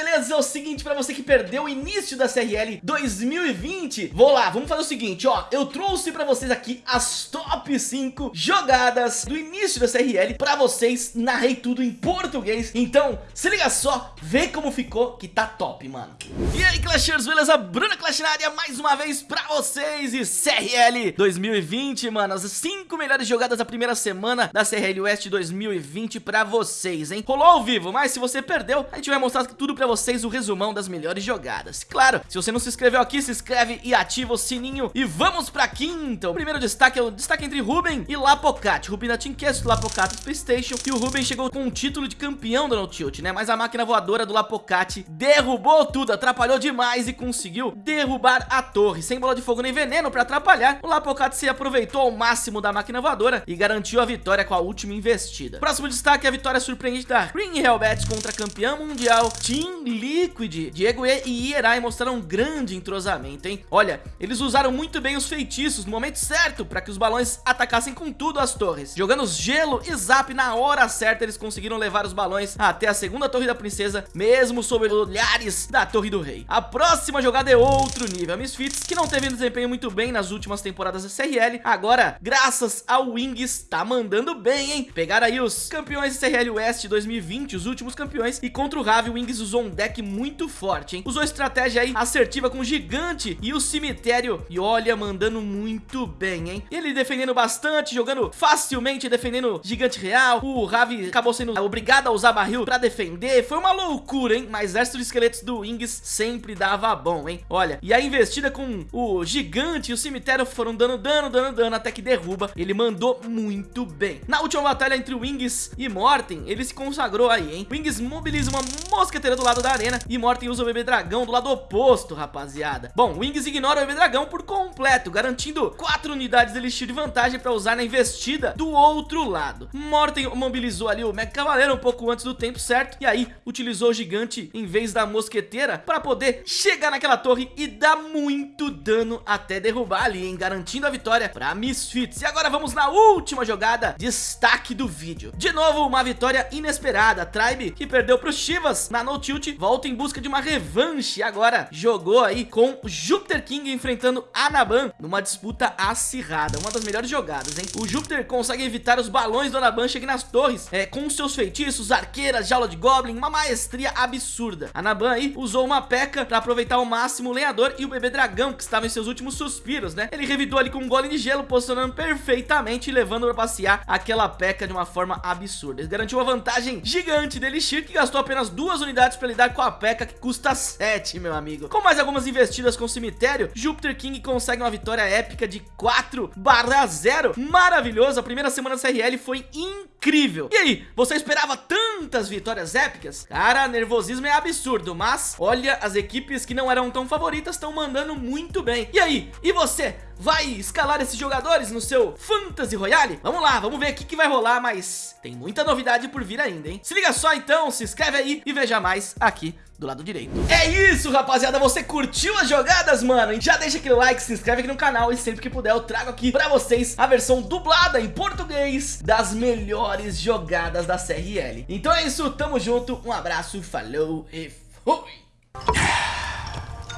beleza? É o seguinte, pra você que perdeu o início da CRL 2020 Vou lá, vamos fazer o seguinte, ó. Eu trouxe pra vocês aqui as top 5 jogadas do início da CRL Pra vocês, narrei tudo em português. Então, se liga só, vê como ficou que tá top, mano. E aí, Clashers, beleza? Bruna Clash na área mais uma vez pra vocês E CRL 2020, mano As 5 melhores jogadas da primeira semana da CRL West 2020 pra vocês, hein? Rolou ao vivo, mas se você perdeu, a gente vai mostrar tudo pra vocês o resumão das melhores jogadas. Claro, se você não se inscreveu aqui, se inscreve e ativa o sininho. E vamos pra quinta. O primeiro destaque é o destaque entre Ruben e Lapocat. Ruben da Team Cast, Lapocat do Playstation. E o Ruben chegou com o título de campeão do No Tilt, né? Mas a máquina voadora do Lapocat derrubou tudo, atrapalhou demais e conseguiu derrubar a torre. Sem bola de fogo nem veneno pra atrapalhar, o Lapocat se aproveitou ao máximo da máquina voadora e garantiu a vitória com a última investida. Próximo destaque é a vitória surpreendente da Green Hellbats contra a campeã mundial Team Liquid. Diego e Ierai mostraram um grande entrosamento, hein? Olha, eles usaram muito bem os feitiços no momento certo para que os balões atacassem com tudo as torres. Jogando gelo e zap na hora certa, eles conseguiram levar os balões até a segunda torre da princesa, mesmo sob olhares da torre do rei. A próxima jogada é outro nível. A Misfits, que não teve um desempenho muito bem nas últimas temporadas da CRL, agora, graças ao Wings, tá mandando bem, hein? Pegaram aí os campeões da CRL West 2020, os últimos campeões, e contra o Ravi, o Wings usou um deck muito forte, hein? Usou estratégia aí assertiva com o Gigante e o Cemitério, e olha, mandando muito bem, hein? Ele defendendo bastante, jogando facilmente, defendendo Gigante Real, o Ravi acabou sendo obrigado a usar barril pra defender, foi uma loucura, hein? Mas exército de esqueletos do Wings sempre dava bom, hein? Olha, e a investida com o Gigante e o Cemitério foram dando dano, dano, dano, até que derruba, ele mandou muito bem. Na última batalha entre Wings e Morten, ele se consagrou aí, hein? Wings mobiliza uma mosqueteira do lado da arena e Morten usa o bebê dragão do lado oposto, rapaziada. Bom, Wings ignora o bebê dragão por completo, garantindo 4 unidades de elixir de vantagem pra usar na investida do outro lado. Morten mobilizou ali o Mega Cavaleiro um pouco antes do tempo certo e aí utilizou o gigante em vez da mosqueteira pra poder chegar naquela torre e dar muito dano até derrubar ali, hein? Garantindo a vitória pra Misfits. E agora vamos na última jogada, destaque do vídeo. De novo, uma vitória inesperada. Tribe, que perdeu pro Chivas na No Tilt, volta em busca de uma revanche. Agora jogou aí com Júpiter King enfrentando Anaban numa disputa acirrada. Uma das melhores jogadas, hein? O Júpiter consegue evitar os balões do Anaban cheguem nas torres é, com seus feitiços, arqueiras, jaula de Goblin, uma maestria absurda. Anaban aí usou uma peca pra aproveitar ao máximo o lenhador e o bebê dragão que estava em seus últimos suspiros, né? Ele revidou ali com um golem de gelo, posicionando perfeitamente e levando pra passear aquela peca de uma forma absurda. Ele garantiu uma vantagem gigante dele Elixir, que gastou apenas duas unidades para lidar com a P.E.K.K.A que custa 7, meu amigo. Com mais algumas investidas com o cemitério, Júpiter King consegue uma vitória épica de 4 barra 0. Maravilhoso, a primeira semana da CRL foi incrível. E aí, você esperava tantas vitórias épicas? Cara, nervosismo é absurdo, mas olha, as equipes que não eram tão favoritas estão mandando muito bem. E aí, e você? Vai escalar esses jogadores no seu Fantasy Royale? Vamos lá, vamos ver o que vai rolar, mas tem muita novidade por vir ainda, hein? Se liga só então, se inscreve aí e veja mais aqui do lado direito. É isso, rapaziada, você curtiu as jogadas, mano? Já deixa aquele like, se inscreve aqui no canal e sempre que puder eu trago aqui pra vocês a versão dublada em português das melhores jogadas da CRL. Então é isso, tamo junto, um abraço, falou e fui!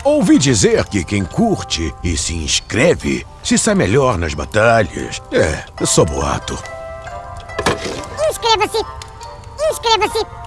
Ouvi dizer que quem curte e se inscreve se sai melhor nas batalhas. É, só boato. Inscreva-se! Inscreva-se!